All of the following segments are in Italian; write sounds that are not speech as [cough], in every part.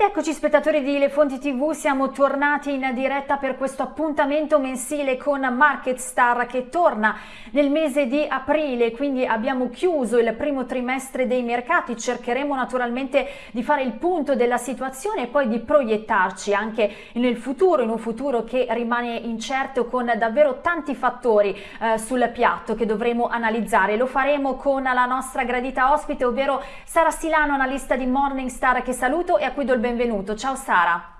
Ed eccoci spettatori di Le Fonti TV, siamo tornati in diretta per questo appuntamento mensile con Market Star che torna nel mese di aprile, quindi abbiamo chiuso il primo trimestre dei mercati, cercheremo naturalmente di fare il punto della situazione e poi di proiettarci anche nel futuro, in un futuro che rimane incerto con davvero tanti fattori eh, sul piatto che dovremo analizzare. Lo faremo con la nostra gradita ospite, ovvero Sara Silano, analista di Morningstar che saluto e a cui do il benvenuto. Ciao Sara.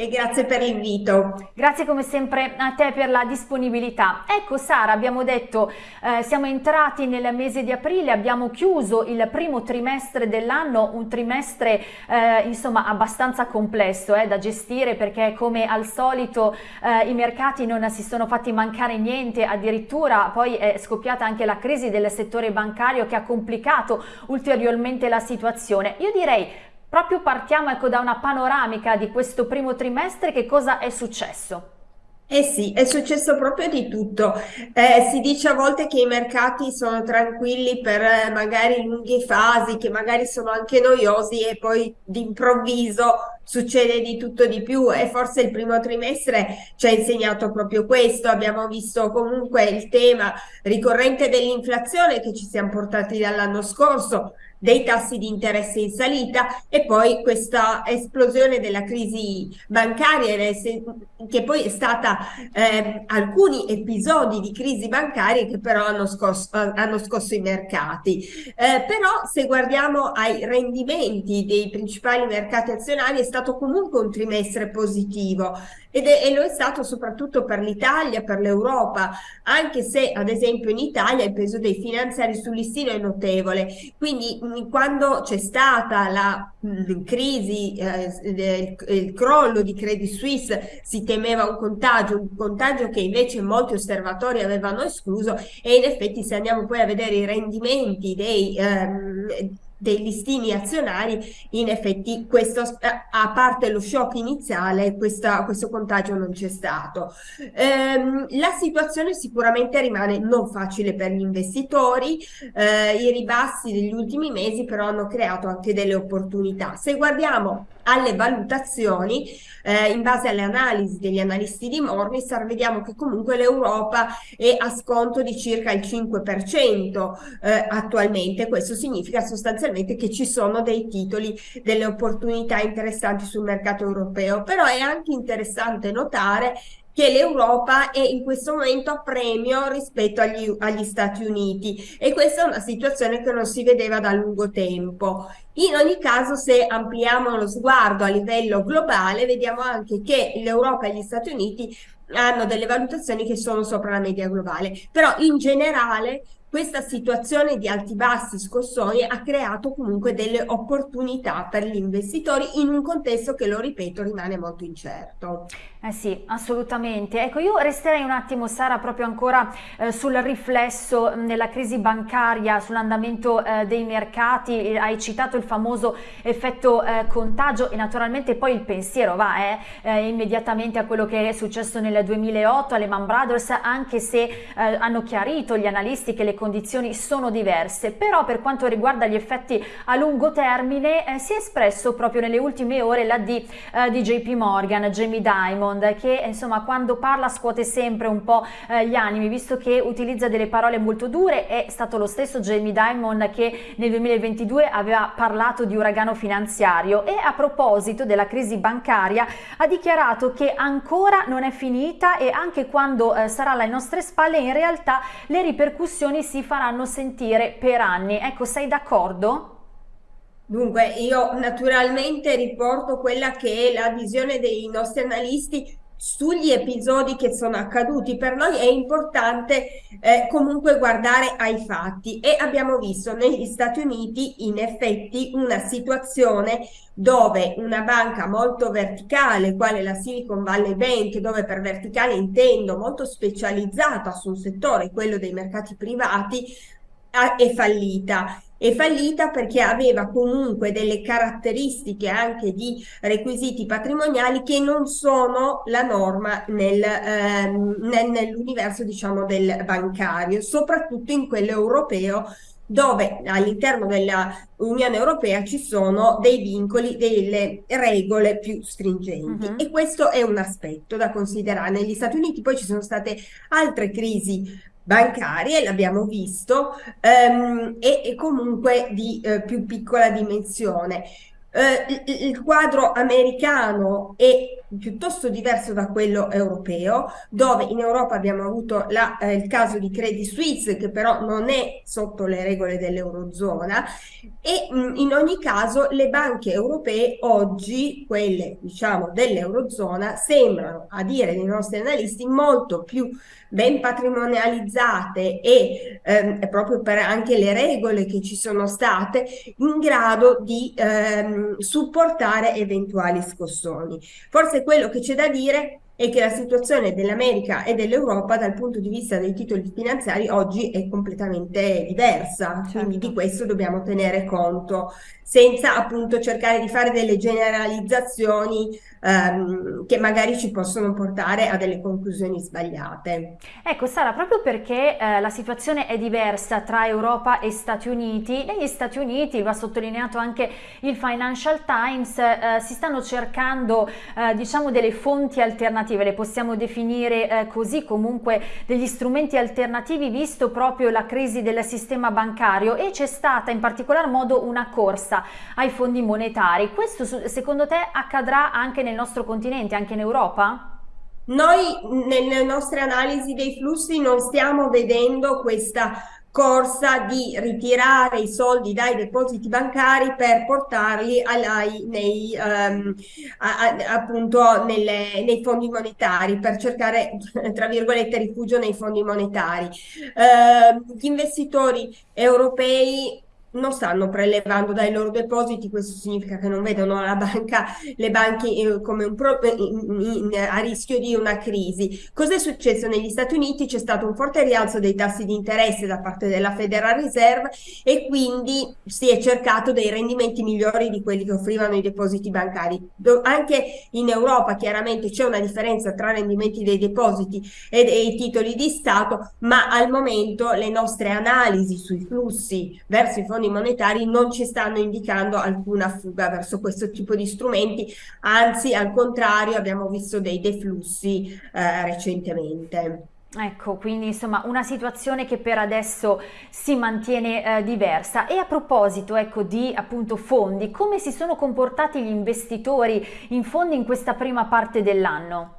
E grazie per l'invito. Grazie come sempre a te per la disponibilità. Ecco Sara, abbiamo detto, eh, siamo entrati nel mese di aprile, abbiamo chiuso il primo trimestre dell'anno, un trimestre eh, insomma abbastanza complesso eh, da gestire perché come al solito eh, i mercati non si sono fatti mancare niente, addirittura poi è scoppiata anche la crisi del settore bancario che ha complicato ulteriormente la situazione. Io direi Proprio partiamo ecco, da una panoramica di questo primo trimestre, che cosa è successo? Eh sì, è successo proprio di tutto. Eh, si dice a volte che i mercati sono tranquilli per eh, magari lunghe fasi, che magari sono anche noiosi e poi d'improvviso succede di tutto di più e forse il primo trimestre ci ha insegnato proprio questo. Abbiamo visto comunque il tema ricorrente dell'inflazione che ci siamo portati dall'anno scorso, dei tassi di interesse in salita e poi questa esplosione della crisi bancaria che poi è stata eh, alcuni episodi di crisi bancaria che però hanno scosso, hanno scosso i mercati. Eh, però se guardiamo ai rendimenti dei principali mercati azionari è stato comunque un trimestre positivo ed è, e lo è stato soprattutto per l'Italia, per l'Europa, anche se ad esempio in Italia il peso dei finanziari sul listino è notevole. Quindi quando c'è stata la mh, crisi, eh, il, il crollo di Credit Suisse, si temeva un contagio, un contagio che invece molti osservatori avevano escluso e in effetti se andiamo poi a vedere i rendimenti dei... Ehm, dei listini azionari, in effetti questo, a parte lo shock iniziale, questa, questo contagio non c'è stato. Ehm, la situazione sicuramente rimane non facile per gli investitori, eh, i ribassi degli ultimi mesi però hanno creato anche delle opportunità. Se guardiamo alle valutazioni, eh, in base alle analisi degli analisti di Morningstar, vediamo che comunque l'Europa è a sconto di circa il 5% eh, attualmente. Questo significa sostanzialmente che ci sono dei titoli, delle opportunità interessanti sul mercato europeo, però è anche interessante notare che l'Europa è in questo momento a premio rispetto agli, agli, Stati Uniti e questa è una situazione che non si vedeva da lungo tempo. In ogni caso, se ampliamo lo sguardo a livello globale, vediamo anche che l'Europa e gli Stati Uniti hanno delle valutazioni che sono sopra la media globale, però in generale questa situazione di alti bassi scossoni ha creato comunque delle opportunità per gli investitori in un contesto che, lo ripeto, rimane molto incerto. Eh sì, assolutamente. Ecco, io resterei un attimo, Sara, proprio ancora eh, sul riflesso nella crisi bancaria, sull'andamento eh, dei mercati. Hai citato il famoso effetto eh, contagio e naturalmente poi il pensiero va eh, eh, immediatamente a quello che è successo nel 2008 alle Man Brothers, anche se hanno chiarito gli analisti che le condizioni sono diverse. Però per quanto riguarda gli effetti a lungo termine, si è espresso proprio nelle ultime ore la D di JP Morgan, Jamie Dimon, Diamond che insomma quando parla scuote sempre un po' eh, gli animi visto che utilizza delle parole molto dure è stato lo stesso Jamie Diamond che nel 2022 aveva parlato di uragano finanziario e a proposito della crisi bancaria ha dichiarato che ancora non è finita e anche quando eh, sarà alle nostre spalle in realtà le ripercussioni si faranno sentire per anni ecco sei d'accordo? Dunque, io naturalmente riporto quella che è la visione dei nostri analisti sugli episodi che sono accaduti. Per noi è importante eh, comunque guardare ai fatti e abbiamo visto negli Stati Uniti in effetti una situazione dove una banca molto verticale, quale la Silicon Valley Bank, dove per verticale intendo molto specializzata su un settore, quello dei mercati privati, è fallita è fallita perché aveva comunque delle caratteristiche anche di requisiti patrimoniali che non sono la norma nel, ehm, nel, nell'universo diciamo del bancario, soprattutto in quello europeo dove all'interno dell'Unione Europea ci sono dei vincoli, delle regole più stringenti. Uh-huh. E questo è un aspetto da considerare. Negli Stati Uniti poi ci sono state altre crisi bancarie, l'abbiamo visto, ehm, e, e, comunque di eh, più piccola dimensione. Eh, il, il quadro americano è piuttosto diverso da quello europeo, dove in Europa abbiamo avuto la, eh, il caso di Credit Suisse, che però non è sotto le regole dell'Eurozona, e mh, in ogni caso le banche europee oggi, quelle diciamo dell'Eurozona, sembrano, a dire dei nostri analisti, molto più ben patrimonializzate e ehm, proprio per anche le regole che ci sono state in grado di ehm, supportare eventuali scossoni. Forse quello che c'è da dire è che la situazione dell'America e dell'Europa dal punto di vista dei titoli finanziari oggi è completamente diversa, certo. quindi di questo dobbiamo tenere conto senza appunto cercare di fare delle generalizzazioni ehm, che magari ci possono portare a delle conclusioni sbagliate. Ecco Sara, proprio perché eh, la situazione è diversa tra Europa e Stati Uniti, negli Stati Uniti, va sottolineato anche il Financial Times, eh, si stanno cercando eh, diciamo delle fonti alternative, le possiamo definire eh, così, comunque degli strumenti alternativi visto proprio la crisi del sistema bancario e c'è stata in particolar modo una corsa ai fondi monetari. Questo secondo te accadrà anche nel nostro continente, anche in Europa? Noi nelle nostre analisi dei flussi non stiamo vedendo questa corsa di ritirare i soldi dai depositi bancari per portarli ai, nei, um, a, a, appunto nelle, nei fondi monetari per cercare [laughs] tra virgolette rifugio nei fondi monetari. Uh, gli investitori europei non stanno prelevando dai loro depositi, questo significa che non vedono la banca, le banche eh, come un pro, in, in, a rischio di una crisi. Cos'è successo negli Stati Uniti? C'è stato un forte rialzo dei tassi di interesse da parte della Federal Reserve e quindi si è cercato dei rendimenti migliori di quelli che offrivano i depositi bancari. Do, anche in Europa chiaramente c'è una differenza tra rendimenti dei depositi e dei titoli di Stato, ma al momento le nostre analisi sui flussi verso i fondi fondi monetari non ci stanno indicando alcuna fuga verso questo tipo di strumenti, anzi al contrario abbiamo visto dei deflussi eh, recentemente. Ecco, quindi insomma una situazione che per adesso si mantiene eh, diversa. E a proposito ecco, di appunto fondi, come si sono comportati gli investitori in fondi in questa prima parte dell'anno?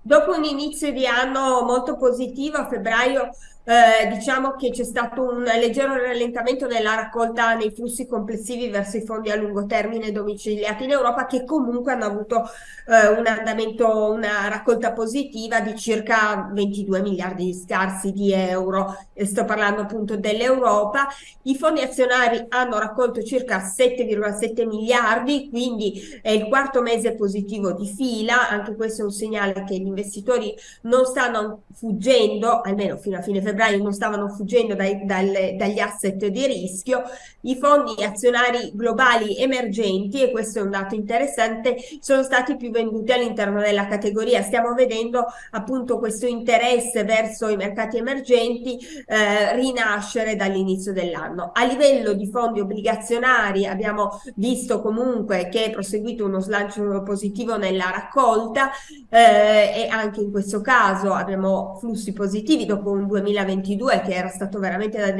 Dopo un inizio di anno molto positivo, a febbraio eh, diciamo che c'è stato un leggero rallentamento nella raccolta nei flussi complessivi verso i fondi a lungo termine domiciliati in Europa che comunque hanno avuto eh, un andamento, una raccolta positiva di circa 22 miliardi scarsi di euro. E sto parlando appunto dell'Europa. I fondi azionari hanno raccolto circa 7,7 miliardi, quindi è il quarto mese positivo di fila. Anche questo è un segnale che gli investitori non stanno fuggendo, almeno fino a fine febbraio febbraio non stavano fuggendo dai, dalle, dagli asset di rischio, i fondi azionari globali emergenti, e questo è un dato interessante, sono stati più venduti all'interno della categoria. Stiamo vedendo appunto questo interesse verso i mercati emergenti eh, rinascere dall'inizio dell'anno. A livello di fondi obbligazionari abbiamo visto comunque che è proseguito uno slancio positivo nella raccolta eh, e anche in questo caso abbiamo flussi positivi dopo un 2020 2022 che era stato veramente da,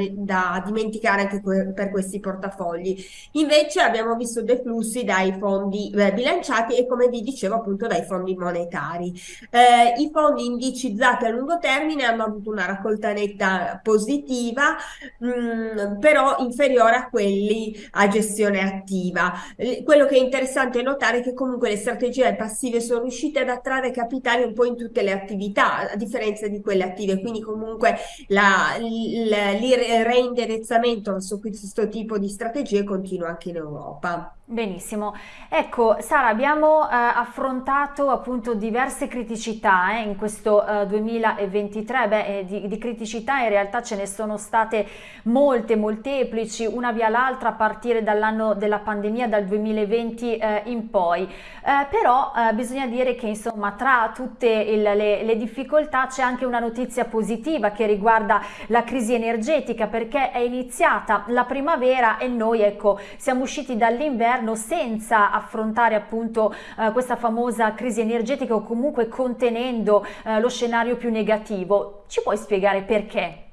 da dimenticare anche per questi portafogli. Invece abbiamo visto dei flussi dai fondi eh, bilanciati e come vi dicevo appunto dai fondi monetari. Eh, I fondi indicizzati a lungo termine hanno avuto una raccolta netta positiva, mh, mm, però inferiore a quelli a gestione attiva. Quello che è interessante notare è che comunque le strategie passive sono riuscite ad attrarre capitali un po' in tutte le attività, a differenza di quelle attive, quindi comunque la, il, il reindirizzamento su questo tipo di strategie continua anche in Europa. Benissimo, ecco Sara abbiamo eh, affrontato appunto diverse criticità eh, in questo eh, 2023, beh eh, di, di, criticità in realtà ce ne sono state molte, molteplici, una via l'altra a partire dall'anno della pandemia, dal 2020 eh, in poi, eh, però bisogna dire che insomma tra tutte il, le, le difficoltà c'è anche una notizia positiva che riguarda la crisi energetica perché è iniziata la primavera e noi ecco siamo usciti dall'inverno governo senza affrontare appunto eh, questa famosa crisi energetica o comunque contenendo eh, lo scenario più negativo. Ci puoi spiegare perché?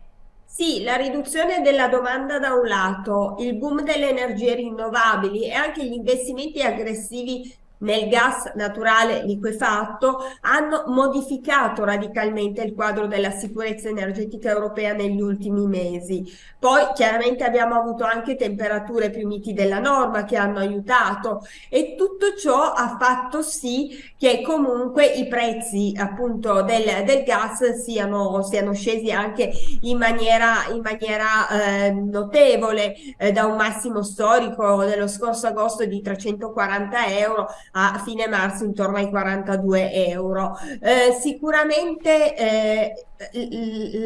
Sì, la riduzione della domanda da un lato, il boom delle energie rinnovabili e anche gli investimenti aggressivi nel gas naturale liquefatto hanno modificato radicalmente il quadro della sicurezza energetica europea negli ultimi mesi. Poi chiaramente abbiamo avuto anche temperature più miti della norma che hanno aiutato e tutto ciò ha fatto sì che comunque i prezzi appunto del, del gas siano, siano, scesi anche in maniera, in maniera eh, notevole eh, da un massimo storico dello scorso agosto di 340 euro a fine marzo intorno ai 42 euro. Eh, sicuramente eh,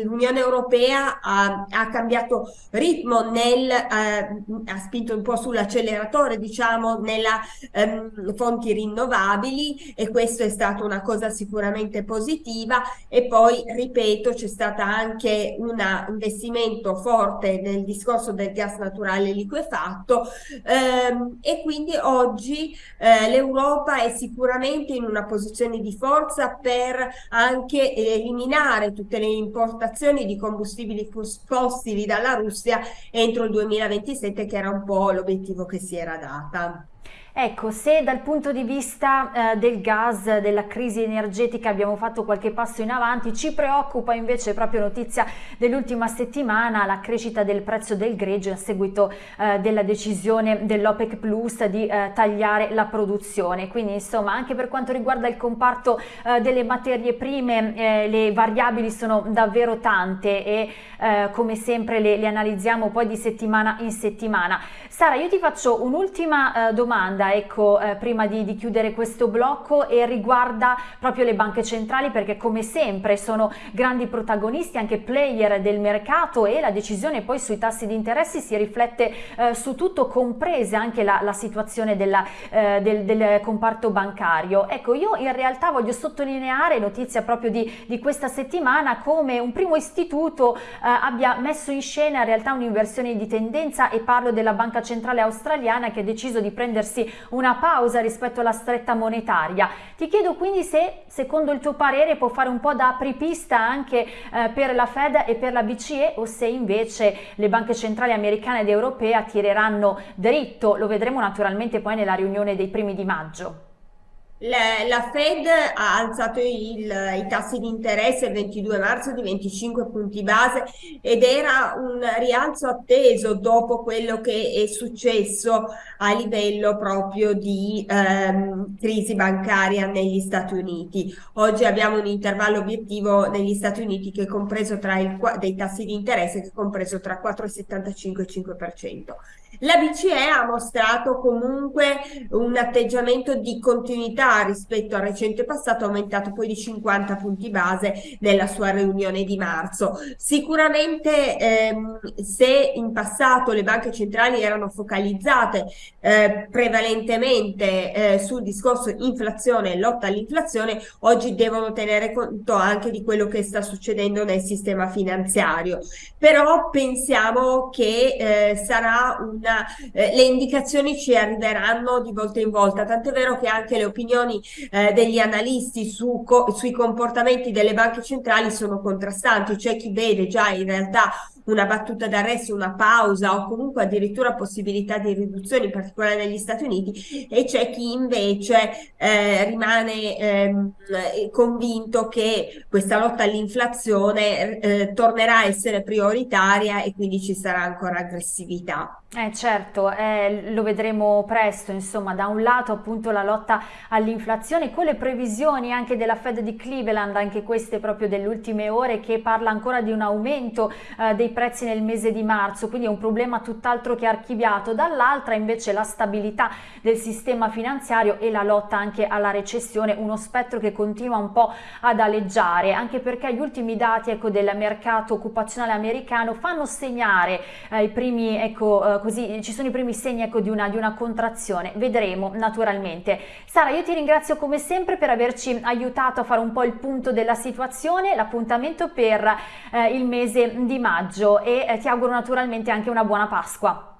l'Unione Europea ha, ha, cambiato ritmo nel, eh, ha spinto un po' sull'acceleratore diciamo nella ehm, fonti rinnovabili e questo è stata una cosa sicuramente positiva. E poi ripeto c'è stato anche un investimento forte nel discorso del gas naturale liquefatto ehm, e quindi oggi eh, l'Europa è sicuramente in una posizione di forza per anche eliminare tutti tutte le importazioni di combustibili fossili dalla Russia entro il 2027 che era un po' l'obiettivo che si era data. Ecco, se dal punto di vista eh, del gas, della crisi energetica abbiamo fatto qualche passo in avanti, ci preoccupa invece proprio notizia dell'ultima settimana la crescita del prezzo del greggio a seguito eh, della decisione dell'OPEC Plus di eh, tagliare la produzione. Quindi insomma anche per quanto riguarda il comparto eh, delle materie prime eh, le variabili sono davvero tante e eh, come sempre le, le, analizziamo poi di settimana in settimana. Sara io ti faccio un'ultima domanda ecco, eh, prima di, di, chiudere questo blocco e riguarda proprio le banche centrali perché come sempre sono grandi protagonisti, anche player del mercato e la decisione poi sui tassi di interessi si riflette eh, su tutto, compresa anche la, la situazione della, eh, del, del, comparto bancario. Ecco, io in realtà voglio sottolineare, notizia proprio di, di questa settimana, come un primo istituto eh, abbia messo in scena in realtà un'inversione di tendenza e parlo della Banca Centrale Australiana che ha deciso di prendersi una pausa rispetto alla stretta monetaria. Ti chiedo quindi se secondo il tuo parere può fare un po' da apripista anche eh, per la Fed e per la BCE o se invece le banche centrali americane ed europee tireranno dritto, lo vedremo naturalmente poi nella riunione dei primi di maggio. La, la Fed ha alzato il, i tassi di interesse il 22 marzo di 25 punti base ed era un rialzo atteso dopo quello che è successo a livello proprio di ehm, crisi bancaria negli Stati Uniti. Oggi abbiamo un intervallo obiettivo negli Stati Uniti che è compreso tra il, dei tassi di interesse che è compreso tra 4,75 e 5%. La BCE ha mostrato comunque un atteggiamento di continuità rispetto al recente passato, aumentato poi di 50 punti base nella sua riunione di marzo. Sicuramente ehm, se in passato le banche centrali erano focalizzate eh, prevalentemente eh, sul discorso inflazione e lotta all'inflazione, oggi devono tenere conto anche di quello che sta succedendo nel sistema finanziario. Però pensiamo che eh, sarà un una, eh, le indicazioni ci arriveranno di volta in volta, tant'è vero che anche le opinioni eh, degli analisti su co sui comportamenti delle banche centrali sono contrastanti, c'è chi vede già in realtà una battuta d'arresto, una pausa o comunque addirittura possibilità di riduzione, in particolare negli Stati Uniti, e c'è chi invece eh, rimane ehm, convinto che questa lotta all'inflazione eh, tornerà a essere prioritaria e quindi ci sarà ancora aggressività. Eh certo, eh, lo vedremo presto, insomma, da un lato appunto la lotta all'inflazione con le previsioni anche della Fed di Cleveland, anche queste proprio delle ultime ore, che parla ancora di un aumento eh, dei prezzi nel mese di marzo, quindi è un problema tutt'altro che archiviato, dall'altra invece la stabilità del sistema finanziario e la lotta anche alla recessione, uno spettro che continua un po' ad aleggiare, anche perché gli ultimi dati ecco, del mercato occupazionale americano fanno segnare eh, i primi, ecco, eh, così, ci sono i primi segni ecco, di, una, di una contrazione, vedremo naturalmente. Sara, io ti ringrazio come sempre per averci aiutato a fare un po' il punto della situazione, l'appuntamento per eh, il mese di maggio e eh, ti auguro naturalmente anche una buona Pasqua.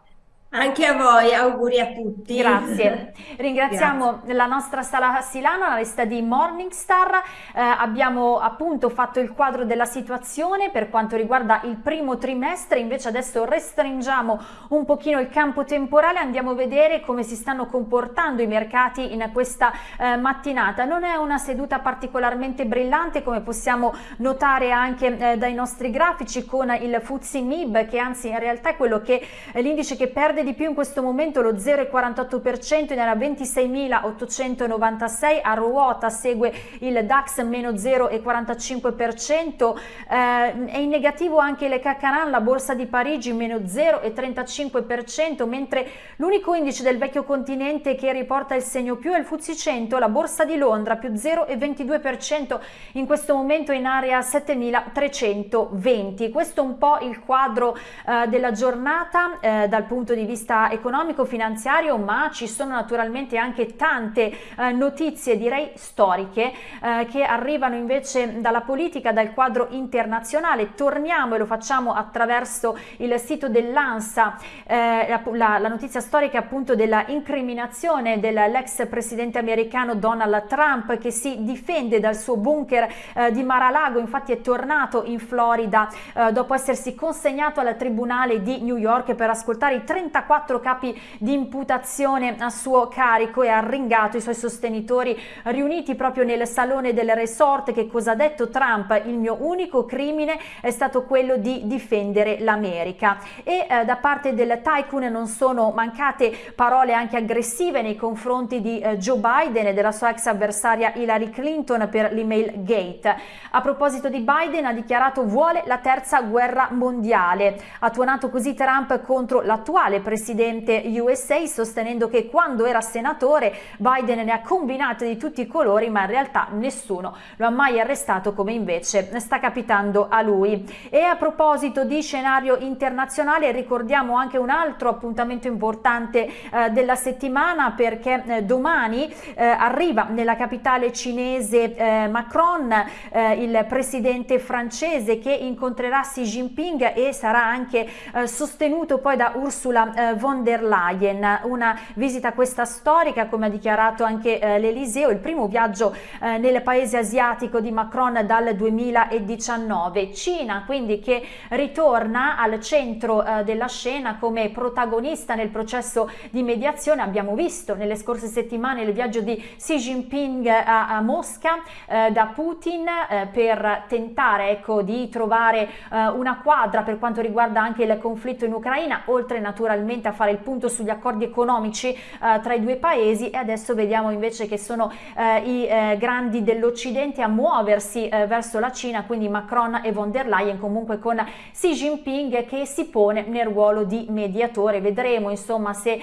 Anche a voi, auguri a tutti. Grazie. [laughs] Ringraziamo Grazie. la nostra Sala Silana, la lista di Morningstar. Eh, abbiamo appunto fatto il quadro della situazione per quanto riguarda il primo trimestre, invece adesso restringiamo un pochino il campo temporale, andiamo a vedere come si stanno comportando i mercati in questa eh, mattinata. Non è una seduta particolarmente brillante come possiamo notare anche eh, dai nostri grafici con il Fuzzi MIB che anzi in realtà è quello che l'indice che perde di più in questo momento lo 0,48% nella 26.896, a ruota segue il DAX meno 0,45%, eh, è in negativo anche le Cacaran, la borsa di Parigi meno 0,35%, mentre l'unico indice del vecchio continente che riporta il segno più è il FTSE 100, la borsa di Londra più 0,22%, in questo momento in area 7.320. Questo è un po' il quadro eh, della giornata eh, dal punto di vista economico-finanziario, ma ci sono naturalmente anche tante eh, notizie, direi storiche, eh, che arrivano invece dalla politica, dal quadro internazionale. Torniamo e lo facciamo attraverso il sito dell'ANSA, eh, la, la, notizia storica appunto della incriminazione dell'ex presidente americano Donald Trump che si difende dal suo bunker eh, di Mar-a-Lago, infatti è tornato in Florida eh, dopo essersi consegnato al tribunale di New York per ascoltare i 34 quattro capi di imputazione a suo carico e ha ringato i suoi sostenitori riuniti proprio nel salone del resort che cosa ha detto Trump? Il mio unico crimine è stato quello di difendere l'America. E eh, da parte del tycoon non sono mancate parole anche aggressive nei confronti di eh, Joe Biden e della sua ex avversaria Hillary Clinton per l'email gate. A proposito di Biden ha dichiarato vuole la terza guerra mondiale ha tuonato così Trump contro l'attuale presidente USA sostenendo che quando era senatore Biden ne ha combinate di tutti i colori ma in realtà nessuno lo ha mai arrestato come invece sta capitando a lui. E a proposito di scenario internazionale ricordiamo anche un altro appuntamento importante eh, della settimana perché eh, domani eh, arriva nella capitale cinese eh, Macron, eh, il presidente francese che incontrerà Xi Jinping e sarà anche eh, sostenuto poi da Ursula eh, von der Leyen, una visita questa storica come ha dichiarato anche eh, l'Eliseo, il primo viaggio eh, nel paese asiatico di Macron dal 2019. Cina quindi che ritorna al centro eh, della scena come protagonista nel processo di mediazione, abbiamo visto nelle scorse settimane il viaggio di Xi Jinping a, a Mosca eh, da Putin eh, per tentare ecco, di trovare eh, una quadra per quanto riguarda anche il conflitto in Ucraina, oltre naturalmente a fare il punto sugli accordi economici eh, tra i due paesi e adesso vediamo invece che sono eh, i eh, grandi dell'Occidente a muoversi eh, verso la Cina, quindi Macron e von der Leyen comunque con Xi Jinping che si pone nel ruolo di mediatore. Vedremo insomma se eh,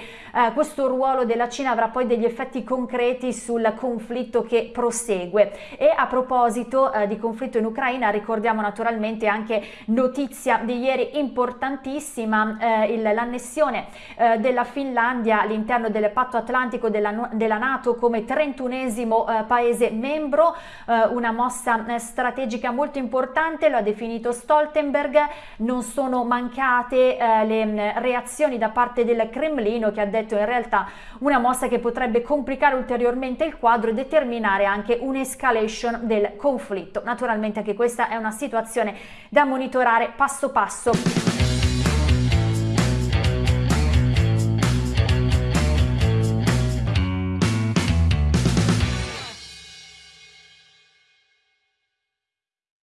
questo ruolo della Cina avrà poi degli effetti concreti sul conflitto che prosegue. E a proposito eh, di conflitto in Ucraina ricordiamo naturalmente anche notizia di ieri importantissima, l'annessione eh, della Finlandia all'interno del patto atlantico della, della Nato come 31esimo eh, paese membro, eh, una mossa eh, strategica molto importante, lo ha definito Stoltenberg, non sono mancate eh, le mm, reazioni da parte del Cremlino che ha detto in realtà una mossa che potrebbe complicare ulteriormente il quadro e determinare anche un'escalation del conflitto. Naturalmente anche questa è una situazione da monitorare passo passo.